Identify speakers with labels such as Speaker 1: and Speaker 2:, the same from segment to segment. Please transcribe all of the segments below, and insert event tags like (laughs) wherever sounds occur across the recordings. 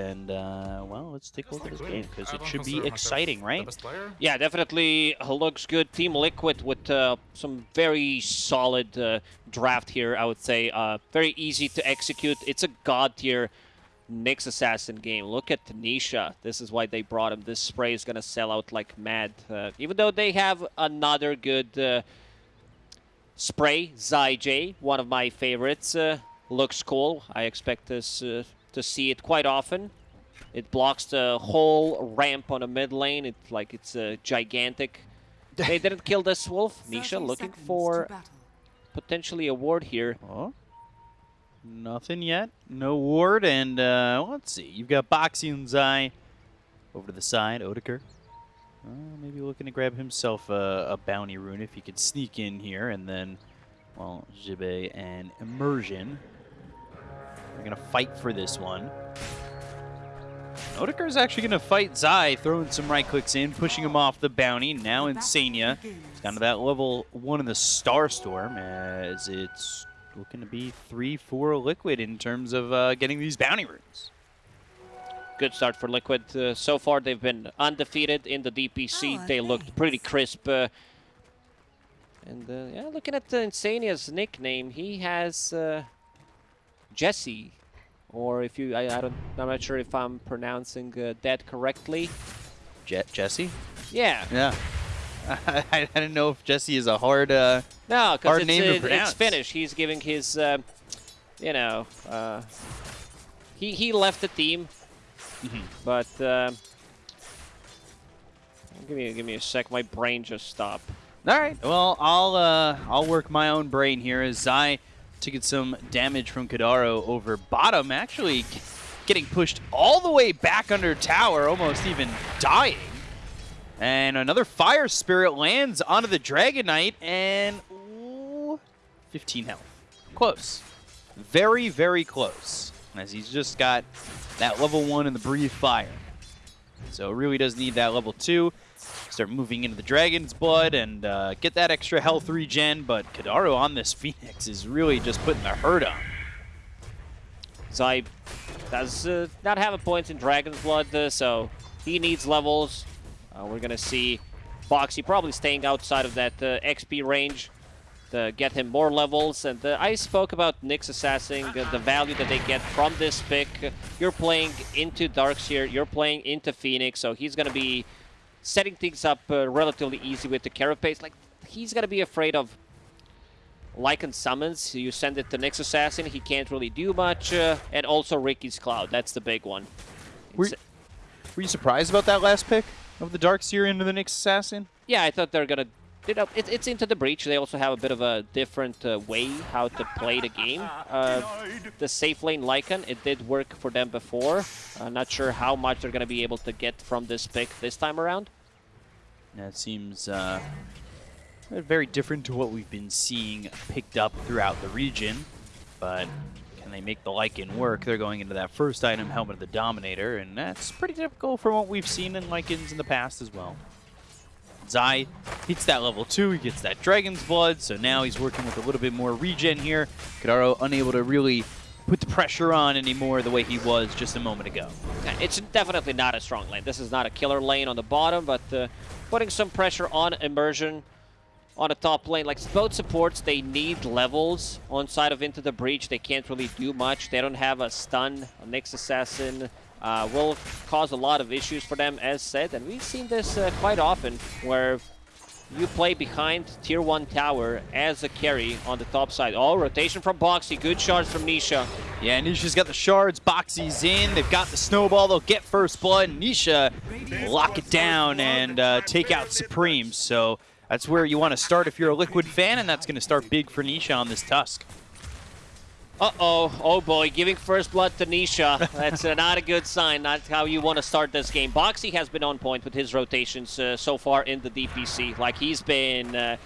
Speaker 1: And, uh, well, let's take a look at this game because it should be exciting, right?
Speaker 2: Yeah, definitely looks good. Team Liquid with uh, some very solid uh, draft here, I would say. Uh, very easy to execute. It's a god tier Nyx Assassin game. Look at Tanisha. This is why they brought him. This spray is going to sell out like mad. Uh, even though they have another good uh, spray, Zai J, one of my favorites. Uh, looks cool. I expect this uh, to see it quite often. It blocks the whole ramp on a mid lane. It's like it's a gigantic. (laughs) They didn't kill this wolf. Nisha looking for potentially a ward here.
Speaker 1: Oh, nothing yet. No ward, and uh, let's see. You've got Boxy and Zai over to the side. Odeker. Uh, maybe looking to grab himself a, a bounty rune if he could sneak in here, and then, well, Jibe and Immersion. They're gonna fight for this one. Odeker is actually gonna fight Zai, throwing some right clicks in, pushing him off the bounty. Now Insania. It's down to that level one in the Star Storm as it's looking to be 3-4 Liquid in terms of uh, getting these bounty runes.
Speaker 2: Good start for Liquid. Uh, so far, they've been undefeated in the DPC. They looked pretty crisp. Uh, and uh, yeah, looking at uh, Insania's nickname, he has uh, Jesse, or if you, I, I don't, I'm not sure if I'm pronouncing uh, that correctly.
Speaker 1: Je Jesse?
Speaker 2: Yeah.
Speaker 1: Yeah. I, (laughs) I didn't know if Jesse is a hard. Uh,
Speaker 2: No, because
Speaker 1: Hard
Speaker 2: it's,
Speaker 1: name to
Speaker 2: uh, it's. Finnish. He's giving his, uh, you know, uh, he he left the team,
Speaker 1: Mhm.
Speaker 2: but uh, give me give me a sec. My brain just stopped.
Speaker 1: All right. Well, I'll uh, I'll work my own brain here as Zai get some damage from Kadaro over bottom, actually getting pushed all the way back under tower, almost even dying. And another Fire Spirit lands onto the Dragon Knight, and ooh, 15 health. Close. Very, very close. As he's just got that level one in the Breathe Fire. So really does need that level two. Start moving into the Dragon's Blood and uh, get that extra health regen, but Kadaro on this (laughs) Phoenix is really just putting the hurt on.
Speaker 2: Zai does uh, not have a point in Dragon's Blood, uh, so he needs levels. Uh, we're gonna see Boxy probably staying outside of that uh, XP range to get him more levels. And uh, I spoke about Nyx Assassin, the value that they get from this pick. You're playing into Darkseer, you're playing into Phoenix, so he's gonna be setting things up uh, relatively easy with the Carapace. Like, he's gonna be afraid of Lycan summons, you send it to Nyx Assassin, he can't really do much, uh, and also Riki's Cloud, that's the big one.
Speaker 1: Were, were you surprised about that last pick of the Dark Seer into the Nyx Assassin?
Speaker 2: yeah, I thought they're gonna, you know, it, it's into the breach. They also have a bit of a different uh, way how to play the game. Uh, the safe lane Lycan, it did work for them before. I'm not sure how much they're gonna be able to get from this pick this time around.
Speaker 1: That seems uh, very different to what we've been seeing picked up throughout the region, but can they make the Lycan work? They're going into that first item, Helmet of the Dominator, and that's pretty typical from what we've seen in Lycans in the past as well. Zai hits that level 2, he gets that Dragon's Blood, so now he's working with a little bit more regen here. Kadaro unable to really put the pressure on anymore the way he was just a moment ago.
Speaker 2: It's definitely not a strong lane. This is not a killer lane on the bottom, but uh, putting some pressure on Immersion on the top lane. Like both supports, they need levels on side of Into the Breach. They can't really do much. They don't have a stun. A Nyx Assassin uh, will cause a lot of issues for them, as said. And we've seen this uh, quite often, where you play behind tier 1 tower as a carry on the top side. Oh, rotation from Boxy. Good shots from Nisha.
Speaker 1: Yeah, Nisha's got the shards, Boxy's in, they've got the snowball, they'll get first blood, Nisha lock it down and uh, take out Supreme, so that's where you want to start if you're a Liquid fan, and that's going to start big for Nisha on this Tusk.
Speaker 2: Uh-oh. Oh, boy. Giving first blood to Nisha. That's uh, not a good sign. Not how you want to start this game. Boxy has been on point with his rotations uh, so far in the DPC. Like, he's been uh,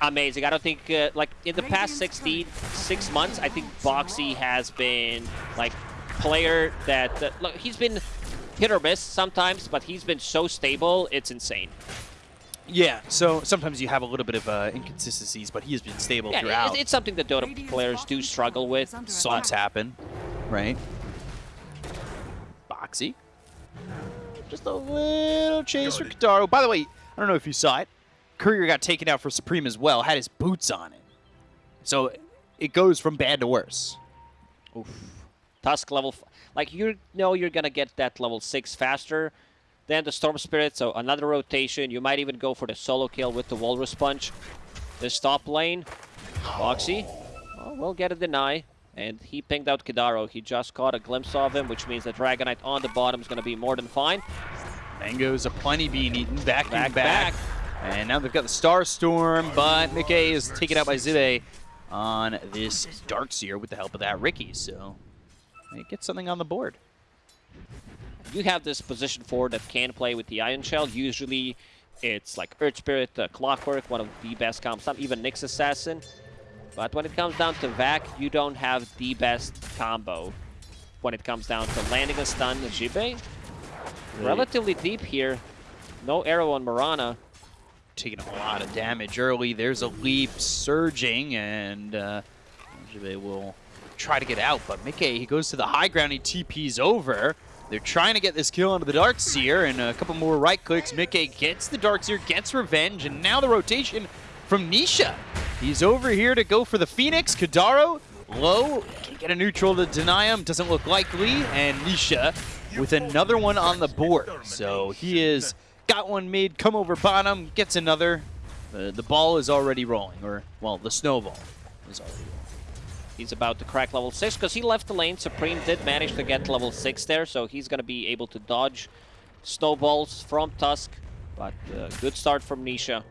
Speaker 2: amazing. I don't think, uh, like, in the past 16, six months, I think Boxy has been, like, player that... Uh, look, he's been hit or miss sometimes, but he's been so stable, it's insane.
Speaker 1: Yeah, so sometimes you have a little bit of uh, inconsistencies, but he has been stable
Speaker 2: Yeah,
Speaker 1: throughout.
Speaker 2: it, it's something that Dota players do struggle with.
Speaker 1: Slumps happen, right? Boxy. Just a little chase for Kitaro. By the way, I don't know if you saw it. Courier got taken out for Supreme as well, had his boots on it. So it goes from bad to worse.
Speaker 2: Oof. Tusk level, f- like you know you're gonna get that level 6 faster than the Storm Spirit, so another rotation. You might even go for the solo kill with the Walrus Punch. This top lane, Boxy, oh, well, will get a deny. And he pinged out Kidaro. He just caught a glimpse of him, which means that Dragon Knight on the bottom is going to be more than fine.
Speaker 1: Mango's a plenty being eaten, back,
Speaker 2: Back,
Speaker 1: back,
Speaker 2: back.
Speaker 1: And now they've got the Star Storm, but Mickey is taken out by Zibe on this Darkseer with the help of that Riki. So they get something on the board.
Speaker 2: You have this position four that can play with the Ion Shell. Usually it's like Earth Spirit, uh, Clockwork, one of the best comps, not even Nyx Assassin. But when it comes down to Vac, you don't have the best combo. When it comes down to landing a stun, Jibe, relatively deep here. No arrow on Mirana.
Speaker 1: Taking a lot of damage early. There's a leap surging, and uh, Jibe will try to get out. But Mickey, he goes to the high ground. He TPs over. They're trying to get this kill onto the Darkseer, and a couple more right clicks. Mickey gets the Darkseer, gets revenge, and now the rotation from Nisha. He's over here to go for the Phoenix. Kadaro, low, can't get a neutral to deny him. Doesn't look likely, and Nisha with another one on the board. So he is got one mid, come over bottom, gets another. The, the ball is already rolling, or, well, the snowball is already rolling.
Speaker 2: He's about to crack level 6 because he left the lane. Supreme did manage to get level 6 there, so he's going to be able to dodge snowballs from Tusk. But uh, good start from Nisha.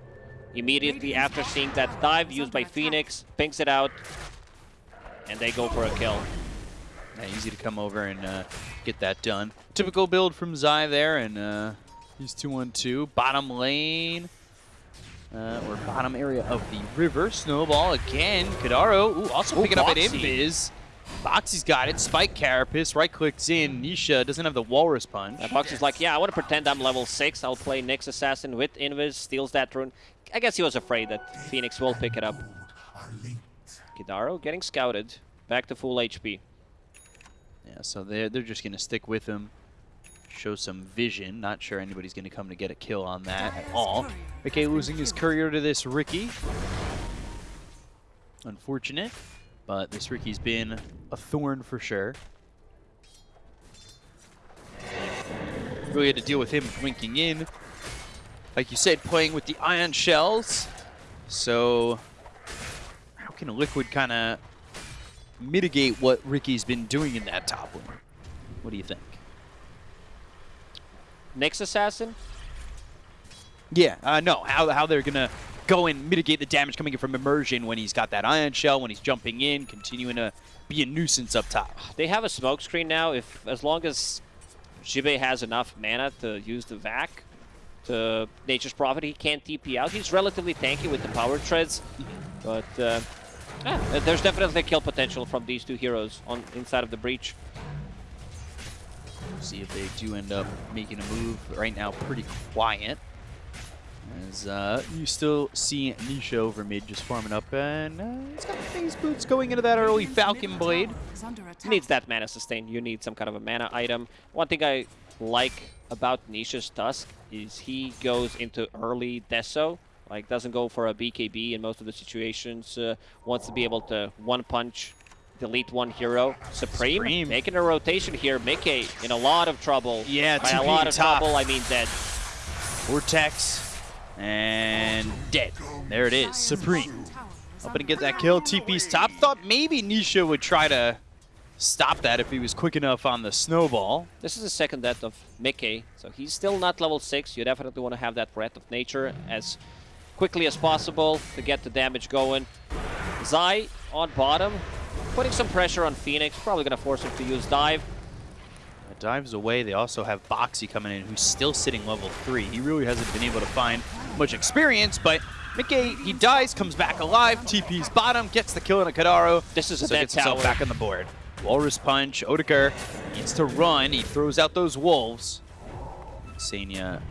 Speaker 2: Immediately after seeing that dive used by Phoenix, pings it out, and they go for a kill.
Speaker 1: Yeah, easy to come over and uh, get that done. Typical build from Zai there, and uh, he's 2-1-2. Bottom lane, uh, or bottom area of the river. Snowball again. Kadaro, ooh, also
Speaker 2: Ooh,
Speaker 1: picking up at
Speaker 2: Boxy.
Speaker 1: Invis. Boxy's got it. Spike Carapace, right clicks in. Nisha doesn't have the Walrus Punch.
Speaker 2: Uh, Box is like, yeah, I want to pretend I'm level 6. I'll play Nyx Assassin with Invis, steals that rune. I guess he was afraid that Phoenix will pick it up. Kidaro getting scouted. Back to full HP.
Speaker 1: Yeah, so they're, they're just going to stick with him. Show some vision. Not sure anybody's going to come to get a kill on that at all. McKay losing his courier to this Riki. Unfortunate, but this Riki's been a thorn for sure. Really had to deal with him blinking in. Like you said, playing with the ion shells. So how can a Liquid kind of mitigate what Riki's been doing in that top lane? What do you think?
Speaker 2: Nyx Assassin?
Speaker 1: Yeah, uh, no, how, how they're going to go and mitigate the damage coming in from Immersion when he's got that Ion Shell, when he's jumping in, continuing to be a nuisance up top.
Speaker 2: They have a smoke screen now. If As long as Jibe has enough mana to use the Vac to Nature's Prophet, he can't TP out. He's relatively tanky with the power treads. But uh, yeah, there's definitely kill potential from these two heroes on inside of the breach.
Speaker 1: See if they do end up making a move. Right now, pretty quiet. As uh, you still see Nisha over mid just farming up, and uh, he's got phase boots going into that early Falcon Blade.
Speaker 2: needs that mana sustain. You need some kind of a mana item. One thing I like about Nisha's Tusk is he goes into early Deso. Like, doesn't go for a BKB in most of the situations. Uh, wants to be able to one punch, delete one hero. Supreme,
Speaker 1: Supreme.
Speaker 2: making a rotation here. Mickey in a lot of trouble.
Speaker 1: Yeah,
Speaker 2: By a lot of
Speaker 1: top.
Speaker 2: trouble, I mean dead.
Speaker 1: Vortex, and dead. There it is, Supreme. Hoping to get that kill. TP's top. Thought maybe Nisha would try to stop that if he was quick enough on the snowball.
Speaker 2: This is the second death of Mickey, so he's still not level 6. You definitely want to have that Breath of Nature as quickly as possible to get the damage going. Zai on bottom, putting some pressure on Phoenix, probably going to force him to use Dive.
Speaker 1: Dives away. They also have Boxy coming in, who's still sitting level 3. He really hasn't been able to find much experience, but Mickey, he dies, comes back alive, TP's bottom, gets the kill on a Kadaro.
Speaker 2: This is a
Speaker 1: so
Speaker 2: dead
Speaker 1: gets
Speaker 2: tower.
Speaker 1: back on the board. Walrus Punch, Odegaard needs to run. He throws out those wolves. Sanya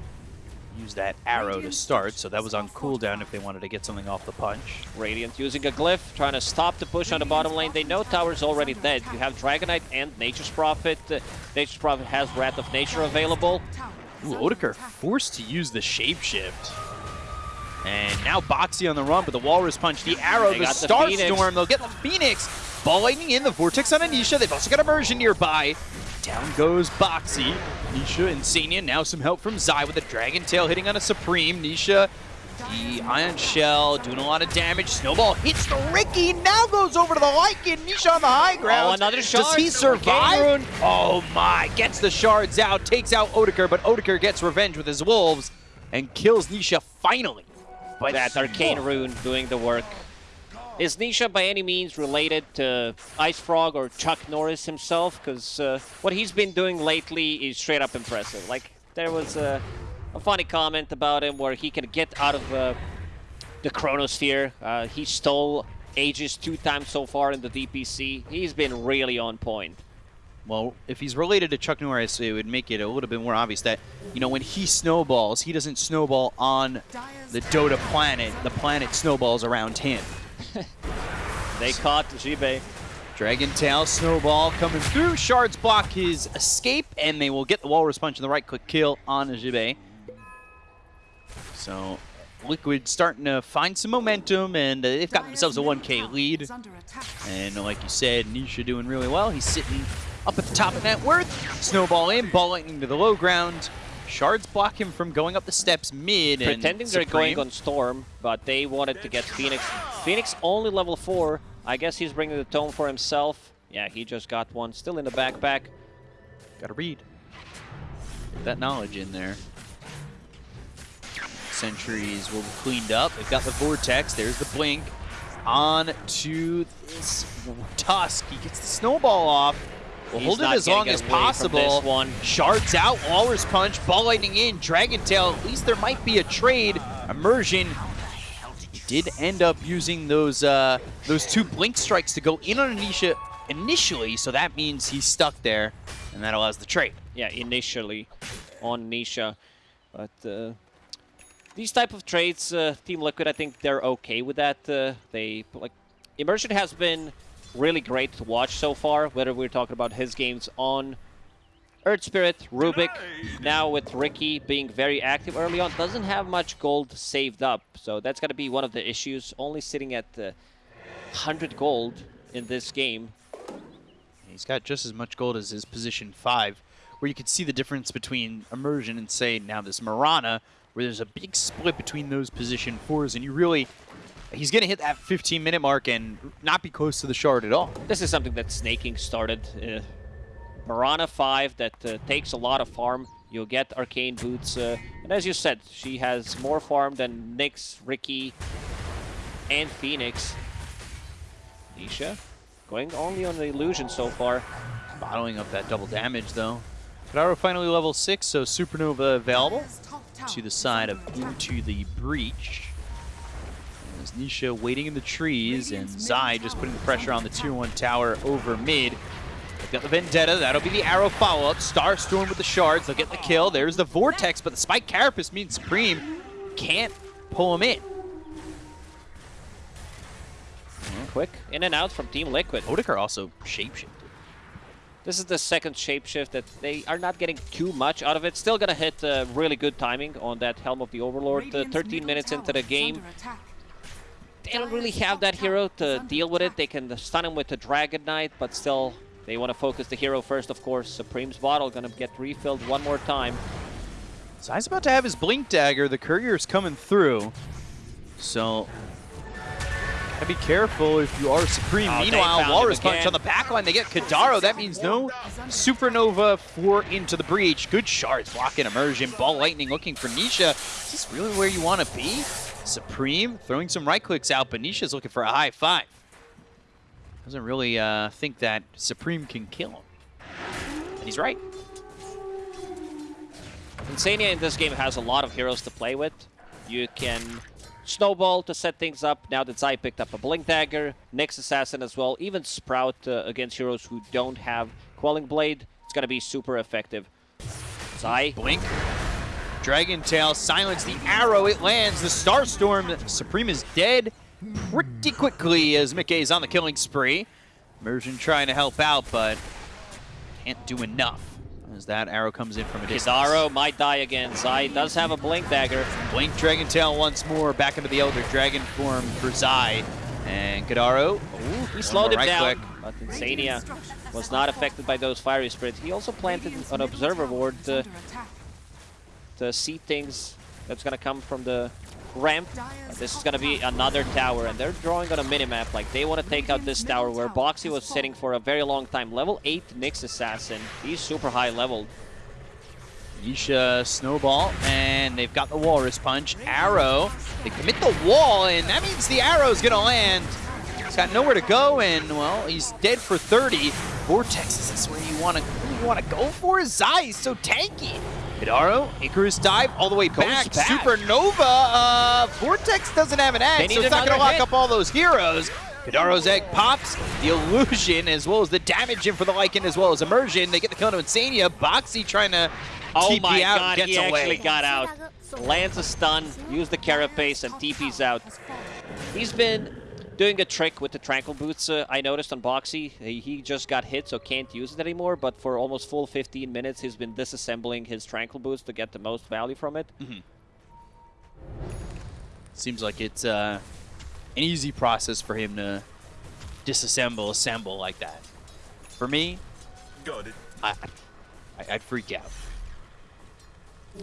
Speaker 1: use that arrow to start, so that was on cooldown if they wanted to get something off the punch.
Speaker 2: Radiant using a glyph, trying to stop the push on the bottom lane. They know tower's already dead. You have Dragon Knight and Nature's Prophet. Uh, Nature's Prophet has Wrath of Nature available.
Speaker 1: Ooh, Odeker forced to use the shapeshift. And now Boxy on the run, but the Walrus Punch, the arrow,
Speaker 2: They
Speaker 1: the
Speaker 2: got the
Speaker 1: Star
Speaker 2: Phoenix.
Speaker 1: Storm, they'll get the Phoenix. Ball lightning in, the Vortex on Anisha. They've also got Immersion nearby. Down goes Boxy. Nisha and Sania, now some help from Zai with a Dragon Tail hitting on a Supreme. Nisha, the Ion Shell doing a lot of damage. Snowball hits the Riki, now goes over to the Lycan. Nisha on the high ground.
Speaker 2: Oh, another
Speaker 1: Does he survive? Oh my, gets the shards out, takes out Odeker, but Odeker gets revenge with his wolves and kills Nisha finally. But
Speaker 2: That Arcane Rune doing the work. Is Nisha by any means related to Ice Frog or Chuck Norris himself? Because uh, what he's been doing lately is straight up impressive. Like, there was a, a funny comment about him where he can get out of uh, the Chronosphere. Uh, he stole Aegis two times so far in the DPC. He's been really on point.
Speaker 1: Well, if he's related to Chuck Norris, it would make it a little bit more obvious that, you know, when he snowballs, he doesn't snowball on the Dota planet. The planet snowballs around him.
Speaker 2: They caught Jibe.
Speaker 1: Dragon Tail, Snowball coming through. Shards block his escape, and they will get the Walrus Punch and the right-click kill on Jibe. So, Liquid starting to find some momentum, and uh, they've got themselves a 1k lead. And like you said, Nisha doing really well. He's sitting up at the top of net worth. Snowball in, ball lightning to the low ground. Shards block him from going up the steps mid. and
Speaker 2: Pretending they're going on Storm, but they wanted to get Phoenix. Phoenix only level 4. I guess he's bringing the tone for himself. Yeah, he just got one. Still in the backpack.
Speaker 1: Gotta read. Get that knowledge in there. Sentries will be cleaned up. They've got the Vortex. There's the Blink. On to this Tusk. He gets the Snowball off. We'll
Speaker 2: He's
Speaker 1: hold it as long as possible.
Speaker 2: one.
Speaker 1: Shards out, Walrus Punch, Ball Lightning in, Dragon Tail. At least there might be a trade. Immersion did end up using those uh, those two Blink Strikes to go in on Anisha initially, so that means he's stuck there, and that allows the trade.
Speaker 2: Yeah, initially on Nisha. But uh, these type of trades, uh, Team Liquid, I think they're okay with that. Uh, they like Immersion has been really great to watch so far. Whether we're talking about his games on Earth Spirit, Rubik, now with Riki being very active early on, doesn't have much gold saved up. So that's going to be one of the issues. Only sitting at uh, 100 gold in this game.
Speaker 1: He's got just as much gold as his position five, where you can see the difference between Immersion and, say, now this Mirana, where there's a big split between those position fours, and you really... He's going to hit that 15-minute mark and not be close to the shard at all.
Speaker 2: This is something that Snaking started. Uh, Mirana 5 that uh, takes a lot of farm. You'll get Arcane Boots. Uh, and as you said, she has more farm than Nyx, Riki, and Phoenix. Nisha going only on the illusion so far.
Speaker 1: Bottling up that double damage, though. Kadaro finally level 6, so Supernova available to the side of Into the Breach. As Nisha waiting in the trees, and Zai just putting the pressure on the tier 1 tower over mid. They've got the Vendetta, that'll be the arrow follow-up. Starstorm with the shards, they'll get the kill. There's the Vortex, but the Spike Carapace means Supreme can't pull him in.
Speaker 2: Quick in and out from Team Liquid.
Speaker 1: Odeker also shapeshifted.
Speaker 2: This is the second shapeshift that they are not getting too much out of it. Still gonna hit uh, really good timing on that Helm of the Overlord. Uh, 13 minutes into the game. They don't really have that hero to deal with it. They can stun him with the Dragon Knight, but still, they want to focus the hero first, of course. Supreme's bottle gonna get refilled one more time.
Speaker 1: Zai's about to have his Blink Dagger. The Courier's coming through. So, gotta be careful if you are Supreme.
Speaker 2: Oh,
Speaker 1: Meanwhile, Walrus Punch on the back line. They get Kadaro. That means no Supernova for Into the Breach. Good shards blocking Immersion. Ball Lightning looking for Nisha. Is this really where you want to be? Supreme throwing some right clicks out, but Nisha's looking for a high five. Doesn't really uh, think that Supreme can kill him. And he's right.
Speaker 2: Insania in this game has a lot of heroes to play with. You can Snowball to set things up. Now that Zai picked up a Blink Dagger, Nyx Assassin as well, even Sprout uh, against heroes who don't have Quelling Blade, it's going to be super effective. Zai,
Speaker 1: Blink. Dragon Tail silence the arrow. It lands. The Starstorm Supreme is dead pretty quickly as Mickey is on the killing spree. Immersion trying to help out, but can't do enough as that arrow comes in from a distance.
Speaker 2: Kizaru might die again. Zai does have a Blink Dagger.
Speaker 1: Blink Dragon Tail once more back into the Elder Dragon form for Zai. And Kadaro,
Speaker 2: Ooh, he slowed him
Speaker 1: right
Speaker 2: down.
Speaker 1: click.
Speaker 2: But Insania was not affected by those Fiery Spirits. He also planted an Observer Ward to, to see things that's to come from the ramp. This is to be another tower, and they're drawing on a minimap. Like, they want to take out this tower where Boxy was sitting for a very long time. Level 8 Nyx Assassin. He's super high leveled.
Speaker 1: Yisha Snowball, and they've got the Walrus Punch. Arrow, they commit the wall, and that means the arrow's gonna land. He's got nowhere to go, and, well, he's dead for 30. Vortex, is this where you wanna, you wanna go for? Zai is so tanky. Hidaro, Icarus dive all the way back.
Speaker 2: back.
Speaker 1: Supernova, uh, Vortex doesn't have an egg, so it's not gonna lock
Speaker 2: hit.
Speaker 1: up all those heroes. Hidaro's egg pops, the illusion as well as the damage in for the Lycan as well as immersion. They get the kill to Insania. Boxy trying to
Speaker 2: Oh
Speaker 1: TP
Speaker 2: my
Speaker 1: out
Speaker 2: god,
Speaker 1: gets
Speaker 2: he
Speaker 1: away.
Speaker 2: actually got out. Lands a stun, use the carapace, and TP's out. He's been doing a trick with the Tranquil Boots, uh, I noticed on Boxy. He, he just got hit, so can't use it anymore, but for almost full 15 minutes, he's been disassembling his Tranquil Boots to get the most value from it.
Speaker 1: Seems like it's uh, an easy process for him to disassemble, assemble like that. For me,
Speaker 3: Got it.
Speaker 1: I, I, I'd freak out.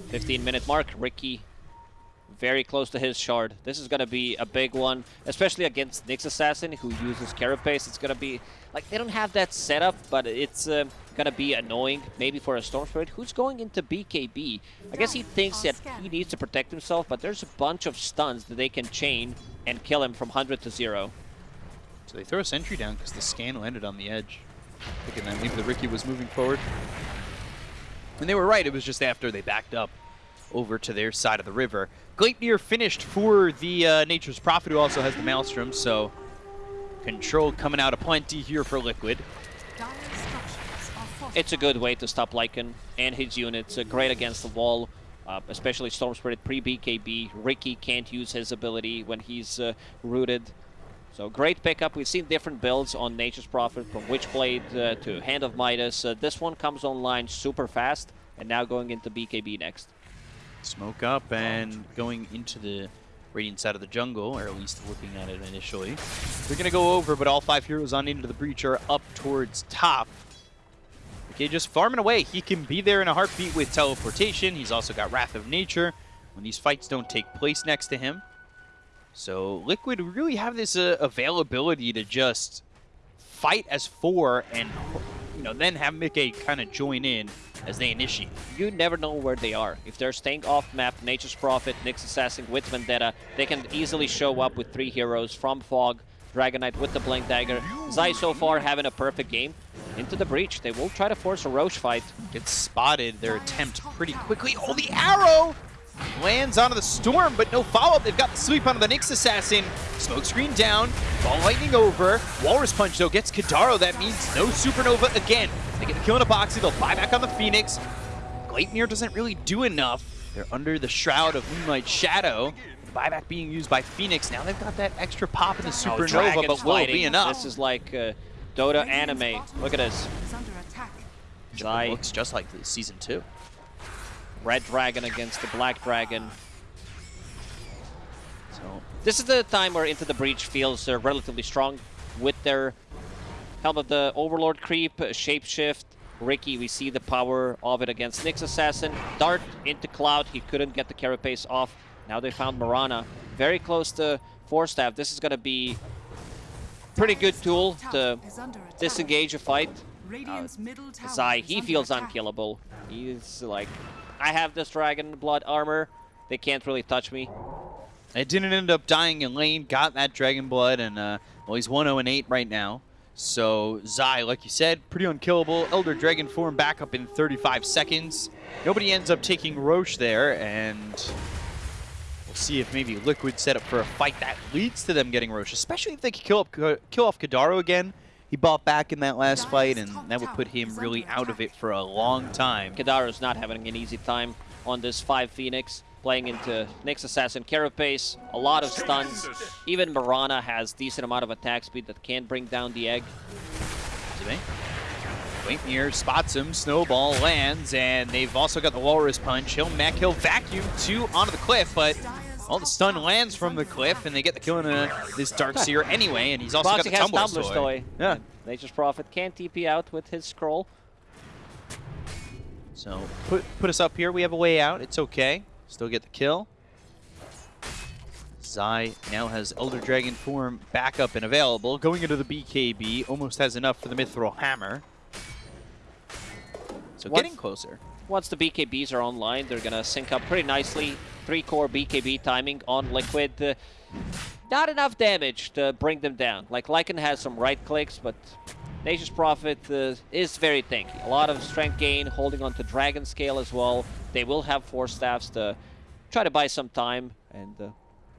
Speaker 2: 15 minute mark, Riki very close to his shard. This is going to be a big one, especially against Nyx Assassin, who uses Carapace. It's going to be, like, they don't have that setup, but it's uh, going to be annoying, maybe for a Storm Spirit, who's going into BKB. I guess he thinks that he needs to protect himself, but there's a bunch of stuns that they can chain and kill him from 100 to 0.
Speaker 1: So they throw a sentry down because the scan landed on the edge. Thinking that maybe the Riki was moving forward. And they were right, it was just after they backed up over to their side of the river. Gleipnir finished for the uh, Nature's Prophet, who also has the Maelstrom, so control coming out aplenty here for Liquid.
Speaker 2: It's a good way to stop Lycan and his units. Uh, great against the wall, uh, especially Storm Spirit pre-BKB. Riki can't use his ability when he's uh, rooted. So great pickup. We've seen different builds on Nature's Prophet, from Witchblade uh, to Hand of Midas. Uh, this one comes online super fast, and now going into BKB next.
Speaker 1: Smoke up and going into the Radiant side of the jungle, or at least looking at it initially. They're going to go over, but all five heroes on into the breach are up towards top. Okay, just farming away. He can be there in a heartbeat with teleportation. He's also got Wrath of Nature when these fights don't take place next to him. So Liquid really have this uh, availability to just fight as four and you know then have Mickey kind of join in as they initiate.
Speaker 2: You never know where they are. If they're staying off map, Nature's Prophet, Nyx Assassin with Vendetta, they can easily show up with three heroes from Fog, Dragon Knight with the Blink Dagger. Zai so far having a perfect game. Into the breach. They will try to force a Roche fight.
Speaker 1: Gets spotted their attempt pretty quickly. Oh, the arrow lands onto the storm, but no follow-up. They've got the sweep onto the Nyx Assassin. Smoke screen down. Ball lightning over. Walrus Punch, though, gets Kadaro. That means no Supernova again. They get the kill in a boxy. They'll buy back on the Phoenix. Gleipnir doesn't really do enough. They're under the Shroud of Moonlight Shadow. Buyback being used by Phoenix. Now they've got that extra pop in the
Speaker 2: Oh,
Speaker 1: Supernova,
Speaker 2: Dragon's
Speaker 1: but will it be enough?
Speaker 2: This is like uh, Dota anime. Look at this. Zai,
Speaker 1: looks just like the season two.
Speaker 2: Red Dragon against the Black Dragon.
Speaker 1: So
Speaker 2: This is the time where Into the Breach feels uh, relatively strong with their Helm of the Overlord creep, uh, Shapeshift. Riki, we see the power of it against Nyx Assassin. Dart into Cloud, he couldn't get the Carapace off. Now they found Mirana. Very close to Force Staff. This is going to be pretty good tool to disengage a fight. Uh, Zai, he feels unkillable. He's like, I have this Dragon Blood armor. They can't really touch me.
Speaker 1: It didn't end up dying in lane, got that Dragon Blood, and uh, well, he's 1-0-8 right now. So Zai, like you said, pretty unkillable. Elder Dragon form back up in 35 seconds. Nobody ends up taking Roche there, and we'll see if maybe Liquid set up for a fight that leads to them getting Roche, especially if they can kill, up, kill off Kadaro again. He bought back in that last fight, and that would put him really out of it for a long time.
Speaker 2: Kadaro's not having an easy time. on this 5 Phoenix, playing into Nyx Assassin Carapace, a lot of stuns. Even Mirana has decent amount of attack speed that can bring down the egg.
Speaker 1: Waitmere spots him, snowball lands, and they've also got the walrus punch. He'll mech, he'll vacuum two onto the cliff, but all the stun lands from the cliff, and they get the kill in a, this Dark Seer anyway, and he's also
Speaker 2: Proxy
Speaker 1: got the Tumbler's
Speaker 2: Tumbler's
Speaker 1: Toy.
Speaker 2: Toy.
Speaker 1: Yeah.
Speaker 2: And Nature's Prophet can't TP out with his scroll.
Speaker 1: So put put us up here. We have a way out. It's okay. Still get the kill. Zai now has Elder Dragon form back up and available. Going into the BKB, almost has enough for the Mithril Hammer. So getting closer.
Speaker 2: Once the BKBs are online, they're gonna sync up pretty nicely. Three core BKB timing on Liquid. Uh, not enough damage to bring them down. Like Lycan has some right clicks, but Nature's Prophet uh, is very tanky. A lot of strength gain, holding on to Dragon Scale as well. They will have Force Staffs to try to buy some time, and uh,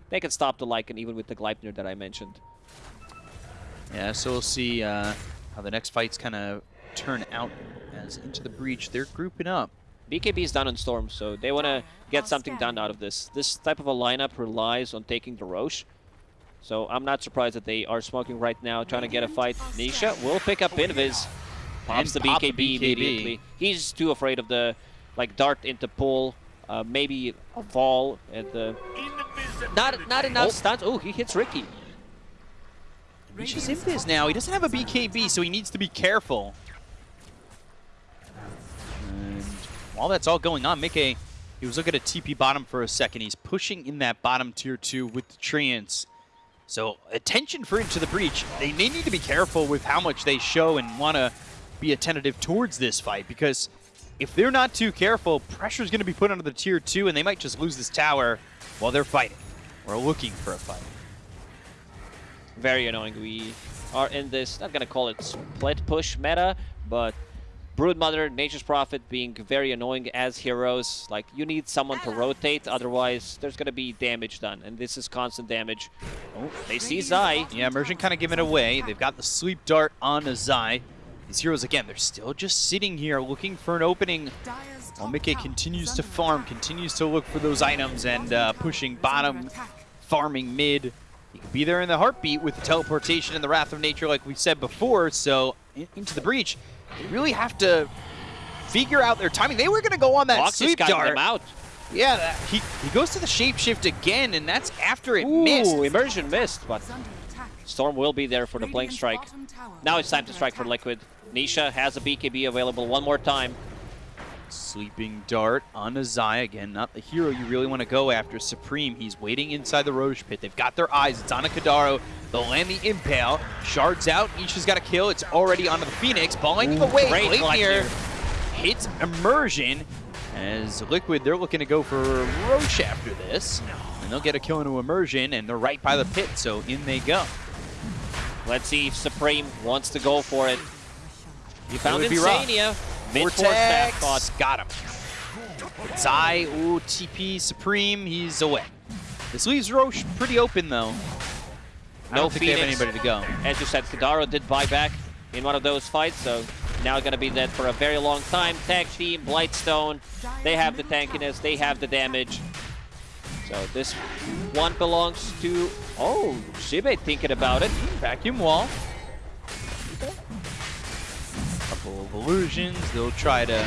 Speaker 2: they can stop the Lycan even with the Gleipnir that I mentioned.
Speaker 1: Yeah, so we'll see uh, how the next fights kind of turn out as into the breach. They're grouping up.
Speaker 2: BKB is down on Storm, so they want to get something done out of this. This type of a lineup relies on taking the Roche. So I'm not surprised that they are smoking right now, trying to get a fight. Nisha will pick up Invis. Pops the
Speaker 1: And pop
Speaker 2: BKB,
Speaker 1: the BKB.
Speaker 2: immediately. He's too afraid of the like dart into pull, uh, maybe a fall at the. Not not enough
Speaker 1: Oh.
Speaker 2: stunts. Oh, he hits Riki.
Speaker 1: Reaches Invis now. He doesn't have a BKB, so he needs to be careful. While that's all going on, Mickey, he was looking at TP bottom for a second. He's pushing in that bottom tier 2 with the Treants. So attention for Into the Breach. They, they need to be careful with how much they show and want to be attentive towards this fight because if they're not too careful, pressure is going to be put onto the tier 2 and they might just lose this tower while they're fighting or looking for a fight.
Speaker 2: very annoying. We are in this, not gonna call it split push meta, but Broodmother, Nature's Prophet being very annoying as heroes. Like, you need someone to rotate, otherwise there's gonna be damage done, and this is constant damage. Oh, they see Zai.
Speaker 1: Yeah, Immersion kind of giving it away. They've got the Sleep Dart on Zai. These heroes, again, they're still just sitting here looking for an opening. While Mickey continues to farm, continues to look for those items and uh, pushing bottom, farming mid. He could be there in the heartbeat with the teleportation and the Wrath of Nature like we said before, so into the breach, they really have to figure out their timing. They were going to go on that
Speaker 2: Foxy's
Speaker 1: Sleep
Speaker 2: got
Speaker 1: Dart.
Speaker 2: them out.
Speaker 1: Yeah, that, he, he goes to the shapeshift again, and that's after it missed.
Speaker 2: Ooh, immersion missed, but Storm will be there for the blink strike. Now it's time to strike for Liquid. Nisha has a BKB available one more time.
Speaker 1: Sleeping Dart on Azai again, not the hero you really want to go after. Supreme, he's waiting inside the Roche pit. They've got their eyes. It's on a Kadaro. They'll land the Impale. Shards out. Nisha's got a kill. It's already onto the Phoenix. Balling away.
Speaker 2: great
Speaker 1: Gleipnir. hits Immersion. As Liquid, they're looking to go for Roche after this. And they'll get a kill into Immersion, and they're right by the pit, so in they go.
Speaker 2: Let's see if Supreme wants to go for it. He found
Speaker 1: be rough.
Speaker 2: Mid staff caught.
Speaker 1: Got him. Zai, ooh, TP, Supreme, he's away. This leaves Roche pretty open, though. I
Speaker 2: No
Speaker 1: don't think they have anybody to go.
Speaker 2: As you said, Kadaro did buy back in one of those fights, so now going to be dead for a very long time. Tag team, Blightstone, they have the tankiness, they have the damage. So this one belongs to... Oh, Shibe thinking about it.
Speaker 1: Vacuum wall. Of illusions. They'll try to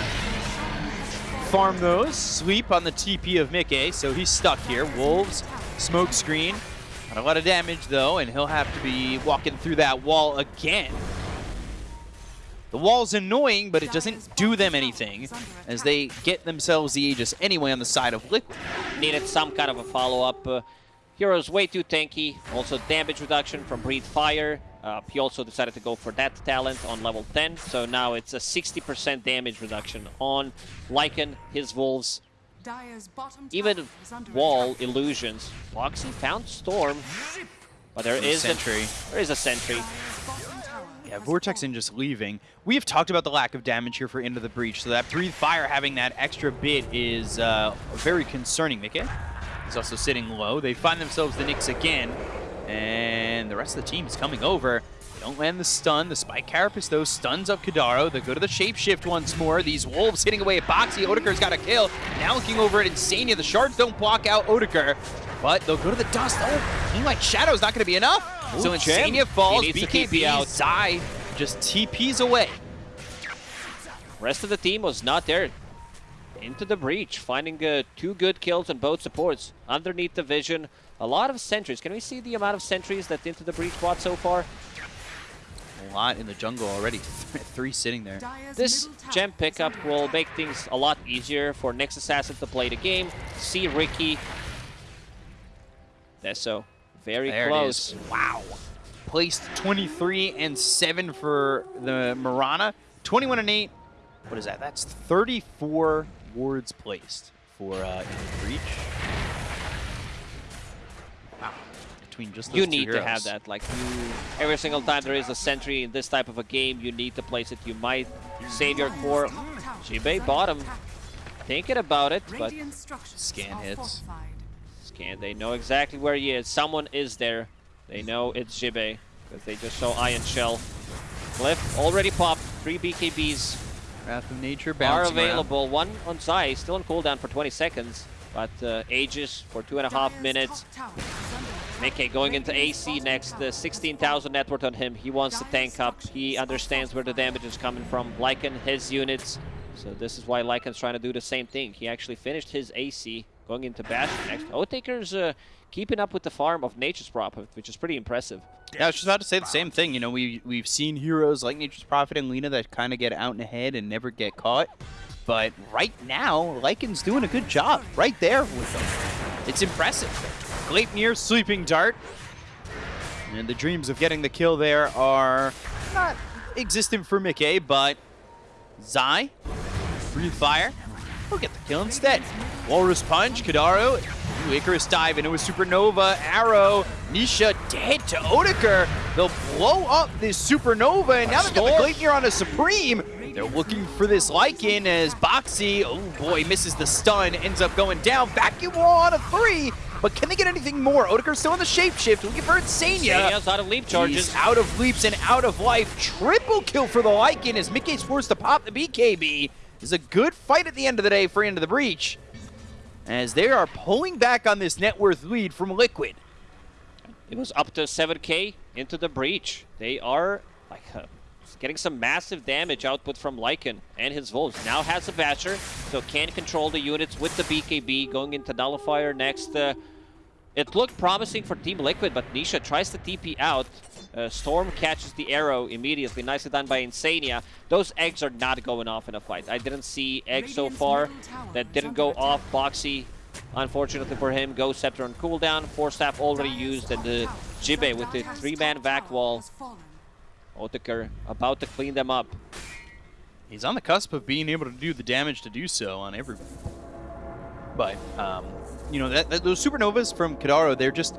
Speaker 1: farm those. Sleep on the TP of Mickey, so he's stuck here. Wolves, smoke screen. Not a lot of damage, though, and he'll have to be walking through that wall again. The wall's annoying, but it doesn't do them anything as they get themselves the Aegis anyway on the side of Liquid.
Speaker 2: Needed some kind of a follow-up. Uh, Hero's way too tanky. Also damage reduction from Breathe Fire. Uh, he also decided to go for that talent on level 10. So now it's a 60% damage reduction on Lycan, his Wolves, even Wall Illusions. Foxy found Storm, but there
Speaker 1: And
Speaker 2: is
Speaker 1: Sentry.
Speaker 2: A, there is a Sentry.
Speaker 1: Yeah, Vortex in just leaving. We have talked about the lack of damage here for Into the Breach, so that Breathe Fire having that extra bit is uh, very concerning. Mickey He's also sitting low. They find themselves the Nyx again, and the rest of the team is coming over. They don't land the stun. The Spike Carapace, though, stuns up Kadaro. They go to the Shapeshift once more. These Wolves hitting away at Boxy. Odeker's got a kill. Now looking over at Insania. The Shards don't block out Odeker, but they'll go to the Dust. Oh, Like Shadow's not going to be enough.
Speaker 2: Ooh,
Speaker 1: so. Insania falls.
Speaker 2: He needs to
Speaker 1: BKB
Speaker 2: out.
Speaker 1: Zai just TPs away.
Speaker 2: Rest of the team was not there. Into the breach, finding uh, two good kills on both supports. Underneath the vision, a lot of sentries. Can we see the amount of sentries that Into the Breach bought so far?
Speaker 1: A lot in the jungle already. (laughs) Three sitting there.
Speaker 2: This gem pickup will make things a lot easier for Nyx Assassin to play the game. See Riki. Deso, very
Speaker 1: There
Speaker 2: close.
Speaker 1: it is. Wow. Placed 23 and 7 for the Mirana. 21 and 8. What is that? That's 34 wards placed for uh, in the breach. Between just those
Speaker 2: You
Speaker 1: two
Speaker 2: need to have that. Like you, every single time there is a sentry in this type of a game, you need to place it. You might save your core. Jibe bottom. Thinking about it, but
Speaker 1: Scan hits.
Speaker 2: Scan, they know exactly where he is. Someone is there. They know it's Jibe because they just saw Ion Shell. Cliff already popped. Three BKBs
Speaker 1: Wrath of Nature
Speaker 2: are
Speaker 1: bouncing around.
Speaker 2: available. One on Zai, still on cooldown for 20 seconds, but uh, Aegis for two and a half minutes. Mickey going into AC next, uh, 16,000 net worth on him. He wants to tank up. He understands where the damage is coming from. Lycan, his units. So this is why Lycan's trying to do the same thing. He actually finished his AC going into Bash next. Otaker's uh, keeping up with the farm of Nature's Prophet, which is pretty impressive.
Speaker 1: Yeah, I was just about to say the same thing. You know, we we've seen heroes like Nature's Prophet and Lina that kind of get out and ahead and never get caught. But right now, Lycan's doing a good job right there with them. It's impressive. Gleipnir, Sleeping Dart. And the dreams of getting the kill there are not existent for Mickey, but Zai, Breathe Fire, will get the kill instead. Walrus Punch, Kadaro, Icarus dive into a Supernova, Arrow, Nisha dead to Odeker. They'll blow up this Supernova, and now they've got the Gleipnir on a Supreme. They're looking for this Lycan as Boxy, oh boy, misses the stun, ends up going down. Vacuum wall on a three, but can they get anything more? Odeker's still in the shapeshift, looking for Insania.
Speaker 2: Sania's out of leap charges.
Speaker 1: He's out of leaps and out of life. Triple kill for the Lycan as Mickey's forced to pop the BKB. Is a good fight at the end of the day for Into the Breach. As they are pulling back on this net worth lead from Liquid.
Speaker 2: It was up to 7k into the breach. They are like getting some massive damage output from Lycan and his Wolves. Now has a Basher, so can control the units with the BKB going into Nullifier next. Uh, it looked promising for Team Liquid, but Nisha tries to TP out. Uh, Storm catches the arrow immediately. Nicely done by Insania. Those eggs are not going off in a fight. I didn't see eggs so far that didn't go off. Boxy, unfortunately for him, Ghost Scepter on cooldown. Force Staff already used, and the Jibe with the three-man vac wall. Otaker about to clean them up.
Speaker 1: He's on the cusp of being able to do the damage to do so on everyone. But, um, you know, that, that those supernovas from Kadaro, they're just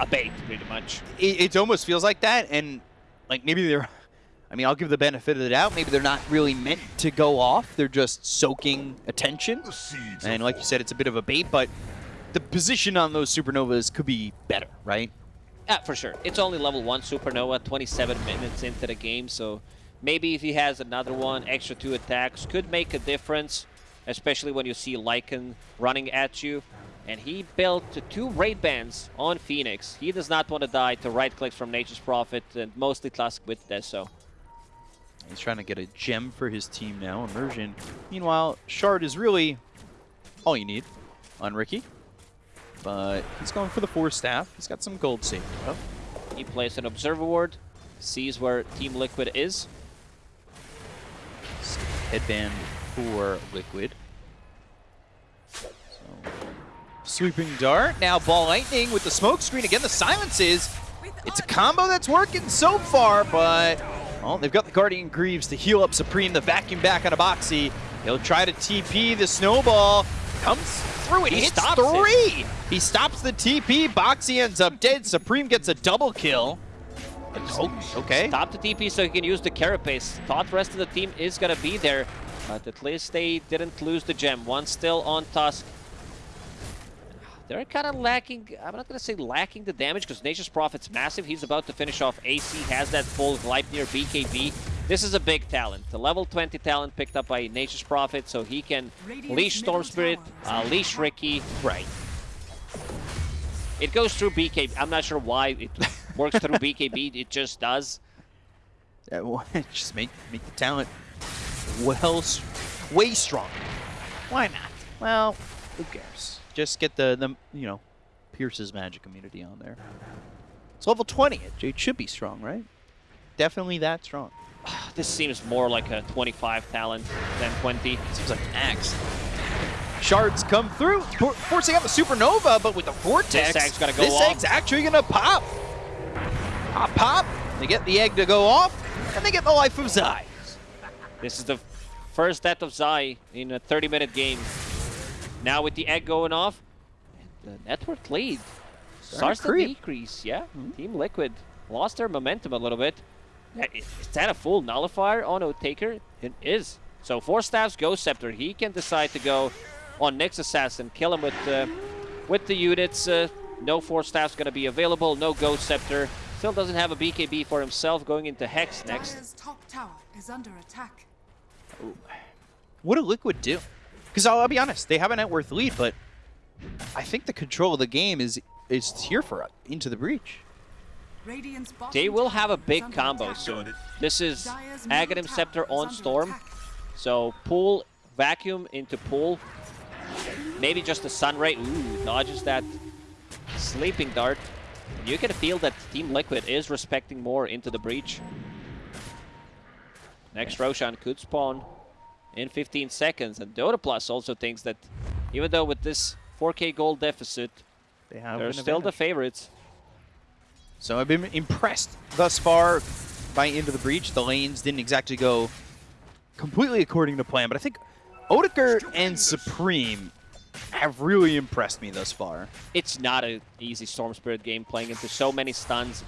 Speaker 2: A bait, pretty much.
Speaker 1: it, it almost feels like that, and like maybe they're. I mean, I'll give the benefit of the doubt. Maybe they're not really meant to go off. They're just soaking attention, and like you said, it's a bit of a bait. But the position on those supernovas could be better, right?
Speaker 2: Yeah, for sure. It's only level 1 Supernova, 27 minutes into the game, so maybe if he has another one, extra two attacks, could make a difference, especially when you see Lycan running at you. And he built two raid bands on Phoenix. He does not want to die to right clicks from Nature's Prophet and mostly Tusk with Deso.
Speaker 1: He's trying to get a gem for his team now, Immersion. Meanwhile, Shard is really all you need on Riki. But he's going for the Force Staff. He's got some gold saved up. Oh.
Speaker 2: He plays an Observer Ward, sees where Team Liquid is.
Speaker 1: Headband for Liquid. So, sweeping dart. Now ball lightning with the smoke screen. Again, the silences. It's a combo that's working so far, but well, they've got the Guardian Greaves to heal up Supreme. The vacuum back on a Boxy. He'll try to TP. The snowball comes through. It
Speaker 2: He
Speaker 1: hits
Speaker 2: stops it.
Speaker 1: three. He stops the TP. Boxy ends up dead. Supreme gets a double kill. Oh, okay.
Speaker 2: Stop the TP so he can use the Carapace. Thought the rest of the team is going to be there, but at least they didn't lose the gem. One still on Tusk. They're kind of lacking, I'm not going to say lacking the damage because Nature's Prophet's massive. He's about to finish off AC, has that full Gleipnir BKB. This is a big talent. The level 20 talent picked up by Nature's Prophet, so he can leash Storm Spirit, uh, leash Riki.
Speaker 1: Right.
Speaker 2: It goes through BKB. I'm not sure why it (laughs) works through BKB. It just does.
Speaker 1: Uh, well, (laughs) just make make the talent well, way stronger. Why not? Well, who cares? Just get the, the you know, Pierce's magic immunity on there. It's level 20. It, it should be strong, right? Definitely that strong. (sighs)
Speaker 2: This seems more like a 25 talent than 20.
Speaker 1: Seems like an axe. Shards come through, forcing out the supernova, but with the vortex,
Speaker 2: This egg's gonna go
Speaker 1: this
Speaker 2: off.
Speaker 1: egg's actually gonna pop. Pop, pop. They get the egg to go off, and they get the life of Zai.
Speaker 2: This is the first death of Zai in a 30-minute game. Now with the egg going off, the net worth lead starts to decrease. Yeah, Team Liquid lost their momentum a little bit. Is that a full nullifier on Taker? It is. So Force Staffs, Ghost Scepter. He can decide to go on Nyx Assassin, kill him with uh, with the units. Uh, no Force Staffs going to be available. No Ghost Scepter. Still doesn't have a BKB for himself. Going into Hex next.
Speaker 3: Dire's top tower is under attack.
Speaker 1: What do Liquid do? Because I'll, I'll be honest, they have a net worth lead, but I think the control of the game is is here for us. into the breach.
Speaker 2: They will have a big combo
Speaker 3: attack.
Speaker 2: soon. This is
Speaker 3: Dire's
Speaker 2: Aghanim Scepter on Storm.
Speaker 3: attack.
Speaker 2: So pull, vacuum into pull. Maybe just a Sunray. Ooh, dodges that sleeping dart. You can feel that Team Liquid is respecting more into the breach. Next Roshan could spawn in 15 seconds. And Dota Plus also thinks that even though with this 4k gold deficit,
Speaker 1: They have
Speaker 2: they're
Speaker 1: an
Speaker 2: still the favorites.
Speaker 1: So I've been impressed thus far by Into the Breach. The lanes didn't exactly go completely according to plan, but I think Odeker and Supreme have really impressed me thus far.
Speaker 2: it's not an easy Storm Spirit game playing into so many stuns.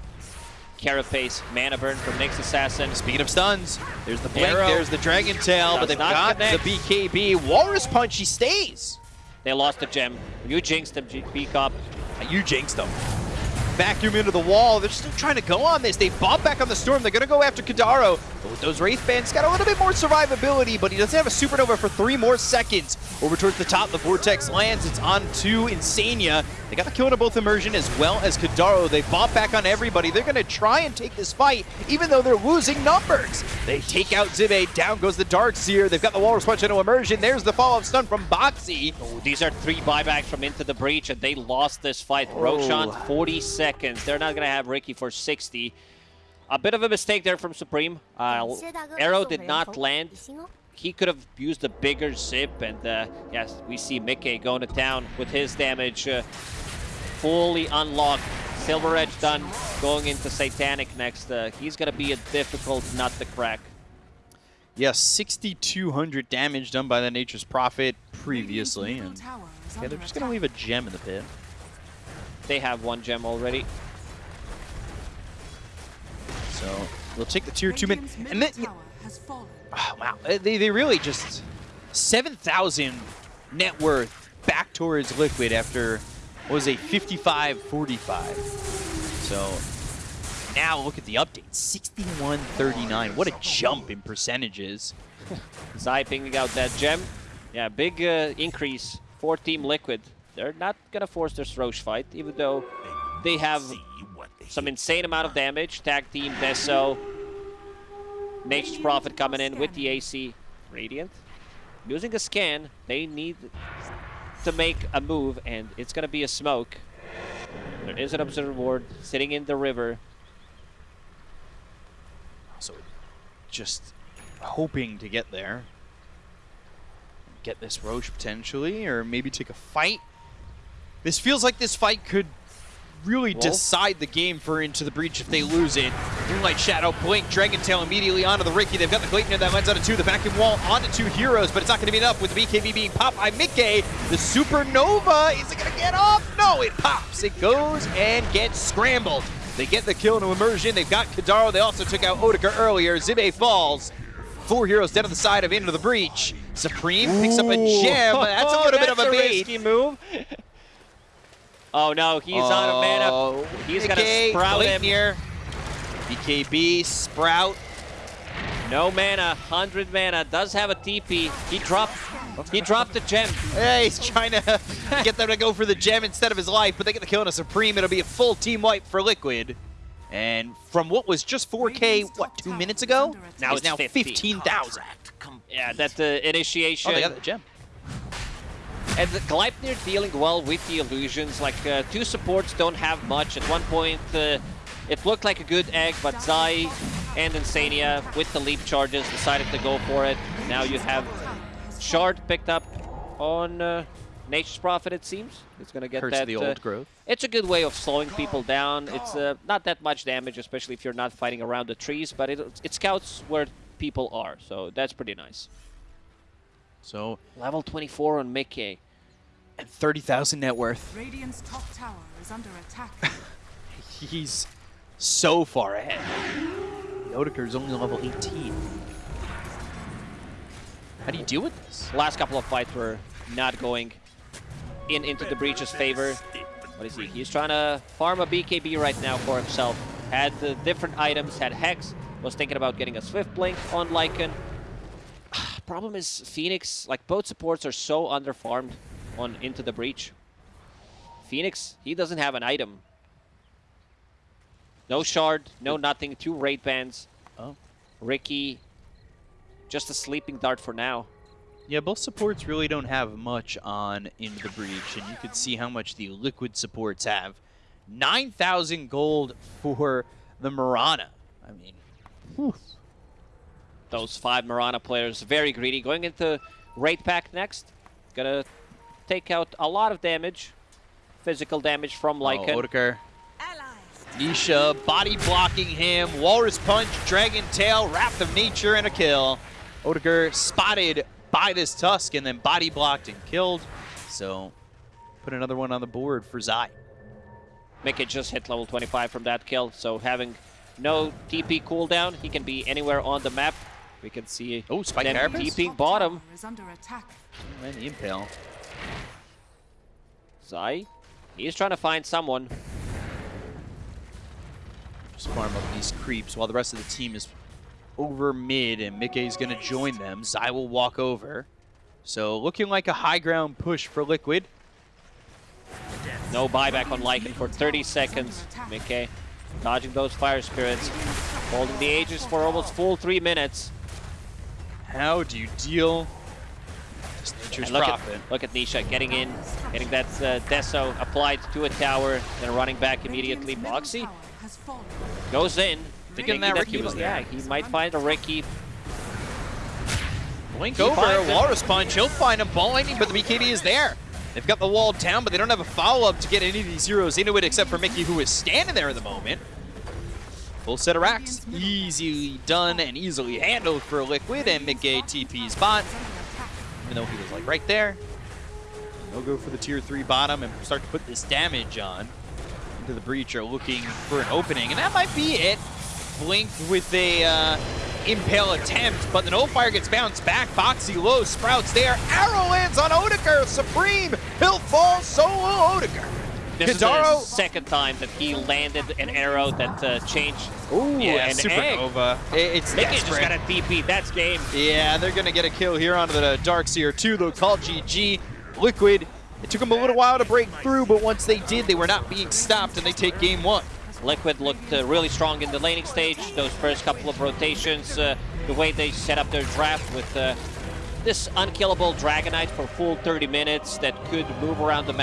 Speaker 2: Carapace, Mana Burn from Nyx Assassin.
Speaker 1: Speaking of stuns, there's the blink,
Speaker 2: Arrow.
Speaker 1: there's the Dragon Tail, but
Speaker 2: Does
Speaker 1: they've got
Speaker 2: connect.
Speaker 1: the BKB. Walrus Punch, he stays.
Speaker 2: They lost the gem. You jinxed them, G- Peacock.
Speaker 1: You jinxed them. Vacuum into the wall. They're still trying to go on this. They bob back on the storm. They're going to go after Kadaro. But with those Wraith Bands, got a little bit more survivability, but he doesn't have a supernova for three more seconds. Over towards the top, the Vortex lands. It's on to Insania. They got the kill into both Immersion as well as Kadaro. They bob back on everybody. They're going to try and take this fight, even though they're losing numbers. They take out Zibe. Down goes the Dark Seer. They've got the Walrus Punch into Immersion. There's the follow-up stun from Boxy.
Speaker 2: Oh, these are three buybacks from Into the Breach, and they lost this fight. Oh. Roshan, 40 seconds. They're not going to have Riki for 60. A bit of a mistake there from Supreme. Uh, Arrow did not land. He could have used a bigger zip, and uh, yes, we see Mickey going to town with his damage uh, fully unlocked. Silver Edge done, going into Satanic next. Uh, he's going to be a difficult nut to crack.
Speaker 1: Yes, 6,200 damage done by the Nature's Prophet previously. And yeah, they're just going to leave a gem in the pit.
Speaker 2: They have one gem already.
Speaker 1: So we'll take the tier 2 mid. And then,
Speaker 3: has
Speaker 1: oh, wow, they, they really just 7,000 net worth back towards Liquid after, what was a 55-45. So now look at the update, 61-39. What a jump in percentages. (laughs)
Speaker 2: Zai pinging out that gem. Yeah, big uh, increase for Team Liquid. They're not gonna force this Rosh fight, even though they have some insane amount of damage. Tag team Deso. Nature's Prophet coming in with the AC. Radiant. Using a scan, they need to make a move, and it's gonna be a smoke. There is an observer ward sitting in the river.
Speaker 1: So just hoping to get there. Get this Rosh potentially, or maybe take a fight. This feels like this fight could really
Speaker 2: Wolf?
Speaker 1: decide the game for Into the Breach if they lose it. Moonlight Shadow, Blink, Dragon Tail immediately onto the Riki. They've got the Gleipnir that lands onto two. The vacuum wall onto two heroes, but it's not going to be enough with the BKB being popped by Mickey. The Supernova, is it going to get off? No, it pops. It goes and gets scrambled. They get the kill into Immersion. They've got Kadaro. They also took out Odeker earlier. Zibe falls. Four heroes dead on the side of Into the Breach. Supreme picks up a gem. That's a little (laughs) bit of a
Speaker 2: That's
Speaker 1: bait.
Speaker 2: risky move. Oh no, he's out of mana.
Speaker 1: Oh,
Speaker 2: He's gonna
Speaker 1: BK,
Speaker 2: sprout
Speaker 1: late
Speaker 2: him.
Speaker 1: Here. BKB, Sprout.
Speaker 2: No mana, 100 mana, does have a TP. He dropped he dropped the gem.
Speaker 1: Yeah, he's trying to (laughs) get them to go for the gem instead of his life, but they get the kill on a Supreme. It'll be a full team wipe for Liquid. And from what was just 4K, what, two minutes ago?
Speaker 2: Now
Speaker 1: It's
Speaker 2: it's
Speaker 1: now 15,000.
Speaker 2: Yeah, that uh, initiation.
Speaker 1: Oh, they got the gem.
Speaker 2: And the Gleipnir dealing well with the illusions. Like, uh, two supports don't have much. At one point, uh, it looked like a good egg, but Zai and Insania, with the leap charges, decided to go for it. Now you have Shard picked up on uh, Nature's Prophet, it seems. It's going to get
Speaker 1: Hurts
Speaker 2: that...
Speaker 1: the
Speaker 2: uh,
Speaker 1: old growth.
Speaker 2: It's a good way of slowing people down. It's uh, not that much damage, especially if you're not fighting around the trees, but it, it scouts where people are, so that's pretty nice.
Speaker 1: So,
Speaker 2: Level 24 on Mickey.
Speaker 1: and 30,000 net worth.
Speaker 3: Radiant's top tower is under attack. (laughs)
Speaker 1: He's so far ahead. Odeker's only level 18. How do you deal with this?
Speaker 2: Last couple of fights were not going in into the Breach's favor. What is he? He's trying to farm a BKB right now for himself. Had the different items, had Hex, was thinking about getting a Swift Blink on Lycan. Problem is, Phoenix, like both supports are so underfarmed on Into the Breach. Phoenix, he doesn't have an item. No shard, no nothing, two Wraith Bands.
Speaker 1: Oh.
Speaker 2: Riki, just a sleeping dart for now.
Speaker 1: Yeah, both supports really don't have much on Into the Breach, and you can see how much the Liquid supports have. 9,000 gold for the Mirana. I mean,
Speaker 2: those five Mirana players very greedy. Going into Raid Pack next. Gonna take out a lot of damage. Physical damage from oh, Lycan.
Speaker 1: oh, Odeker. Nisha body blocking him. Walrus Punch, Dragon Tail, Wrath of Nature, and a kill. Odeker spotted by this Tusk and then body blocked and killed. So, put another one on the board for Zai.
Speaker 2: Mickey just hit level 25 from that kill, so having no TP cooldown, he can be anywhere on the map. We can see
Speaker 1: Oh, Spike
Speaker 2: them
Speaker 1: Carapace?
Speaker 2: TPing
Speaker 3: Top
Speaker 2: bottom.
Speaker 3: is under attack.
Speaker 1: And the Impale.
Speaker 2: Zai, he's trying to find someone.
Speaker 1: Just farm up these creeps while the rest of the team is over mid and Mickey's going to join them. Zai will walk over. So looking like a high ground push for Liquid.
Speaker 2: No buyback on Lycan for 30 seconds. Mickey dodging those fire spirits. Holding the Aegis for almost full three minutes.
Speaker 1: How do you deal? Just nature's
Speaker 2: And look
Speaker 1: prophet.
Speaker 2: At, look at Nisha getting in, getting that uh, Deso applied to a tower, then running back immediately.
Speaker 3: Radiant's
Speaker 2: Boxy
Speaker 3: tower has fallen.
Speaker 2: goes in.
Speaker 1: Thinking
Speaker 2: thinking
Speaker 1: that
Speaker 2: he
Speaker 1: Riki was
Speaker 2: Yeah, he might find a Riki.
Speaker 1: Blink
Speaker 2: He
Speaker 1: over,
Speaker 2: finds him.
Speaker 1: Walrus Punch, he'll find him, ball lightning, but the BKB is there. They've got the wall down, but they don't have a follow-up to get any of these heroes into it except for Mickey, who is standing there at the moment. Full set of racks, easily done and easily handled for Liquid, and Mickey TP's bot, even though he was like right there. They'll go for the tier 3 bottom and start to put this damage on. Into the breach are looking for an opening, and that might be it. Blink with a uh, impale attempt, but the no fire gets bounced back. Boxy low, Sprouts there. Arrow lands on Odeker. Supreme, he'll fall solo Odeker.
Speaker 2: This is
Speaker 1: Kadaro-
Speaker 2: the second time that he landed an arrow that uh, changed.
Speaker 1: Ooh,
Speaker 2: Yeah, an
Speaker 1: Supernova. I- It's
Speaker 2: Mickey just got a DP. That's game.
Speaker 1: Yeah, they're going to get a kill here onto the Darkseer too. They'll call GG. Liquid, it took them a little while to break through, but once they did, they were not being stopped, and they take game one.
Speaker 2: Liquid looked uh, really strong in the laning stage. Those first couple of rotations, uh, the way they set up their draft with uh, this unkillable Dragon Knight for full 30 minutes that could move around the map.